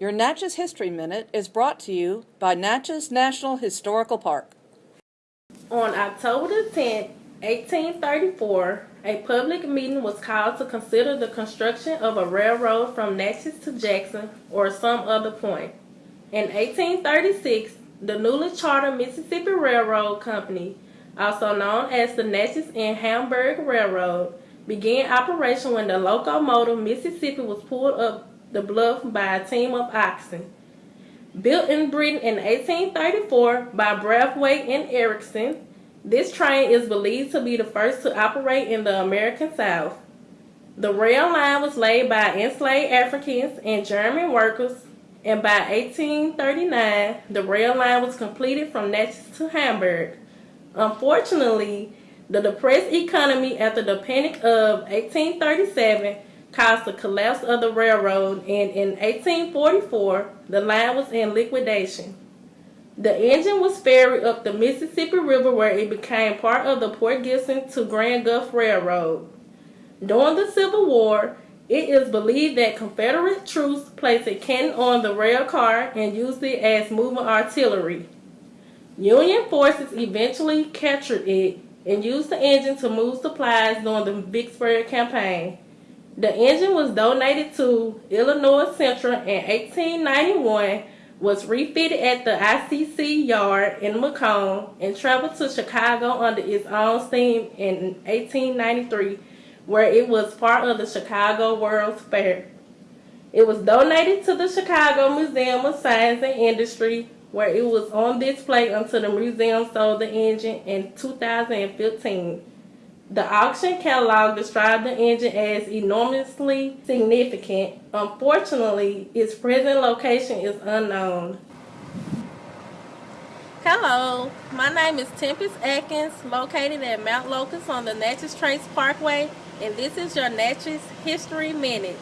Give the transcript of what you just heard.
Your Natchez History Minute is brought to you by Natchez National Historical Park. On October 10, 1834, a public meeting was called to consider the construction of a railroad from Natchez to Jackson or some other point. In 1836, the newly chartered Mississippi Railroad Company, also known as the Natchez and Hamburg Railroad, began operation when the locomotive Mississippi was pulled up the bluff by a team of oxen. Built in Britain in 1834 by Braithwaite and Ericsson, this train is believed to be the first to operate in the American South. The rail line was laid by enslaved Africans and German workers, and by 1839, the rail line was completed from Natchez to Hamburg. Unfortunately, the depressed economy after the Panic of 1837 caused the collapse of the railroad and in 1844 the line was in liquidation. The engine was ferried up the Mississippi River where it became part of the Port Gibson to Grand Gulf Railroad. During the Civil War, it is believed that Confederate troops placed a cannon on the rail car and used it as moving artillery. Union forces eventually captured it and used the engine to move supplies during the Vicksburg campaign. The engine was donated to Illinois Central in 1891, was refitted at the ICC yard in McComb, and traveled to Chicago under its own steam in 1893, where it was part of the Chicago World's Fair. It was donated to the Chicago Museum of Science and Industry, where it was on display until the museum sold the engine in 2015. The auction catalog described the engine as enormously significant. Unfortunately, its present location is unknown. Hello, my name is Tempest Atkins, located at Mount Locust on the Natchez Trace Parkway, and this is your Natchez History Minute.